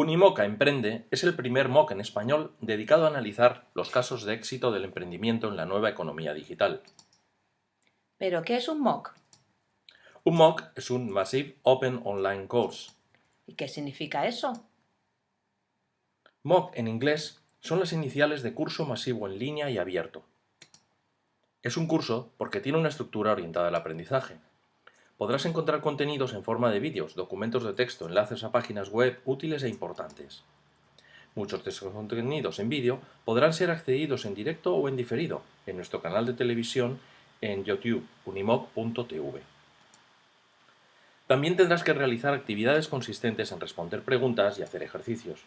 Unimoca Emprende es el primer MOOC en español dedicado a analizar los casos de éxito del emprendimiento en la nueva economía digital. ¿Pero qué es un MOOC? Un MOOC es un Massive Open Online Course. ¿Y qué significa eso? MOOC en inglés son las iniciales de curso masivo en línea y abierto. Es un curso porque tiene una estructura orientada al aprendizaje, podrás encontrar contenidos en forma de vídeos, documentos de texto, enlaces a páginas web útiles e importantes. Muchos de estos contenidos en vídeo podrán ser accedidos en directo o en diferido en nuestro canal de televisión en youtube unimoc.tv. También tendrás que realizar actividades consistentes en responder preguntas y hacer ejercicios.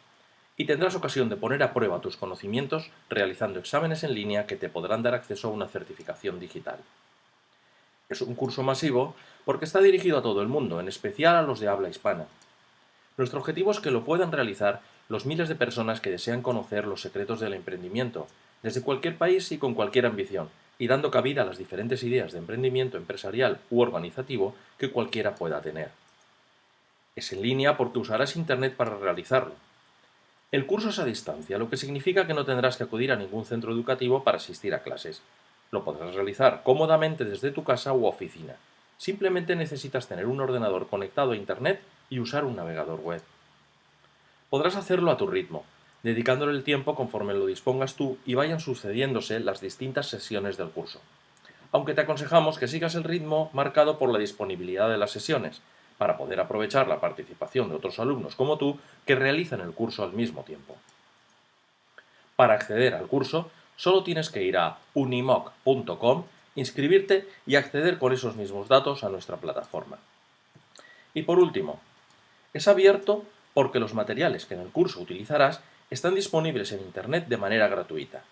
Y tendrás ocasión de poner a prueba tus conocimientos realizando exámenes en línea que te podrán dar acceso a una certificación digital. Es un curso masivo porque está dirigido a todo el mundo, en especial a los de habla hispana. Nuestro objetivo es que lo puedan realizar los miles de personas que desean conocer los secretos del emprendimiento, desde cualquier país y con cualquier ambición, y dando cabida a las diferentes ideas de emprendimiento empresarial u organizativo que cualquiera pueda tener. Es en línea porque usarás Internet para realizarlo. El curso es a distancia, lo que significa que no tendrás que acudir a ningún centro educativo para asistir a clases, lo podrás realizar cómodamente desde tu casa u oficina. Simplemente necesitas tener un ordenador conectado a Internet y usar un navegador web. Podrás hacerlo a tu ritmo, dedicándole el tiempo conforme lo dispongas tú y vayan sucediéndose las distintas sesiones del curso. Aunque te aconsejamos que sigas el ritmo marcado por la disponibilidad de las sesiones, para poder aprovechar la participación de otros alumnos como tú que realizan el curso al mismo tiempo. Para acceder al curso, solo tienes que ir a unimoc.com, inscribirte y acceder con esos mismos datos a nuestra plataforma. Y por último, es abierto porque los materiales que en el curso utilizarás están disponibles en Internet de manera gratuita.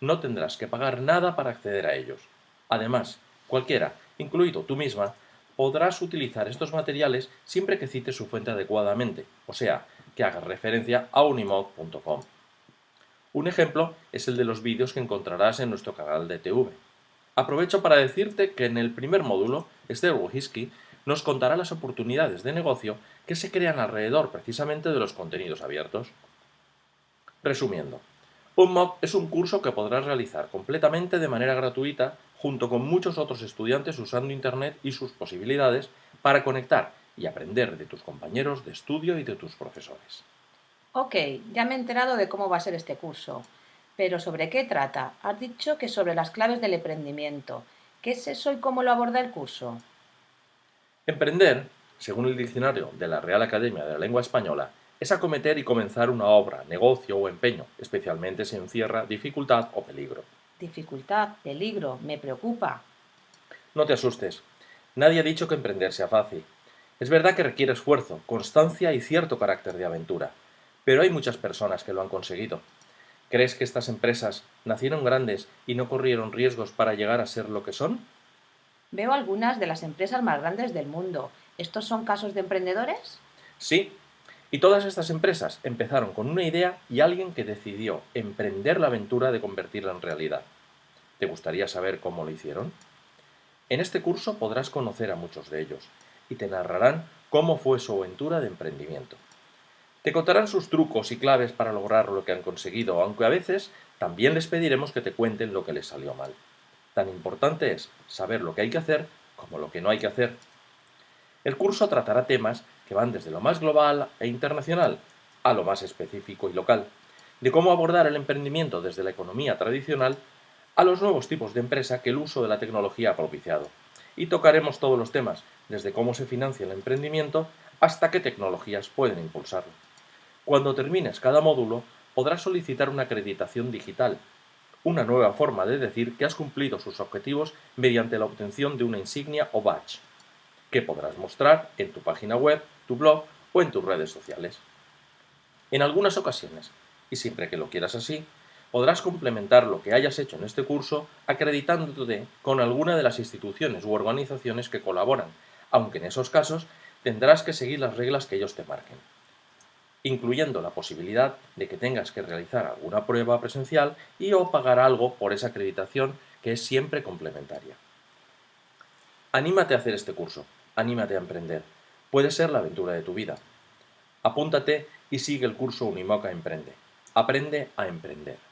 No tendrás que pagar nada para acceder a ellos. Además, cualquiera, incluido tú misma, podrás utilizar estos materiales siempre que cites su fuente adecuadamente, o sea, que hagas referencia a unimoc.com. Un ejemplo es el de los vídeos que encontrarás en nuestro canal de TV. Aprovecho para decirte que en el primer módulo, Esther Wojcicki nos contará las oportunidades de negocio que se crean alrededor precisamente de los contenidos abiertos. Resumiendo, un MOOC es un curso que podrás realizar completamente de manera gratuita junto con muchos otros estudiantes usando Internet y sus posibilidades para conectar y aprender de tus compañeros de estudio y de tus profesores. Ok, ya me he enterado de cómo va a ser este curso. Pero ¿sobre qué trata? Has dicho que sobre las claves del emprendimiento. ¿Qué es eso y cómo lo aborda el curso? Emprender, según el diccionario de la Real Academia de la Lengua Española, es acometer y comenzar una obra, negocio o empeño, especialmente si encierra dificultad o peligro. Dificultad, peligro, me preocupa. No te asustes. Nadie ha dicho que emprender sea fácil. Es verdad que requiere esfuerzo, constancia y cierto carácter de aventura, pero hay muchas personas que lo han conseguido. ¿Crees que estas empresas nacieron grandes y no corrieron riesgos para llegar a ser lo que son? Veo algunas de las empresas más grandes del mundo. ¿Estos son casos de emprendedores? Sí, y todas estas empresas empezaron con una idea y alguien que decidió emprender la aventura de convertirla en realidad. ¿Te gustaría saber cómo lo hicieron? En este curso podrás conocer a muchos de ellos y te narrarán cómo fue su aventura de emprendimiento. Te contarán sus trucos y claves para lograr lo que han conseguido, aunque a veces también les pediremos que te cuenten lo que les salió mal. Tan importante es saber lo que hay que hacer como lo que no hay que hacer. El curso tratará temas que van desde lo más global e internacional a lo más específico y local, de cómo abordar el emprendimiento desde la economía tradicional a los nuevos tipos de empresa que el uso de la tecnología ha propiciado. Y tocaremos todos los temas, desde cómo se financia el emprendimiento hasta qué tecnologías pueden impulsarlo. Cuando termines cada módulo, podrás solicitar una acreditación digital, una nueva forma de decir que has cumplido sus objetivos mediante la obtención de una insignia o badge, que podrás mostrar en tu página web, tu blog o en tus redes sociales. En algunas ocasiones, y siempre que lo quieras así, podrás complementar lo que hayas hecho en este curso acreditándote con alguna de las instituciones u organizaciones que colaboran, aunque en esos casos tendrás que seguir las reglas que ellos te marquen incluyendo la posibilidad de que tengas que realizar alguna prueba presencial y o pagar algo por esa acreditación que es siempre complementaria. Anímate a hacer este curso, anímate a emprender, puede ser la aventura de tu vida. Apúntate y sigue el curso Unimoca Emprende. Aprende a emprender.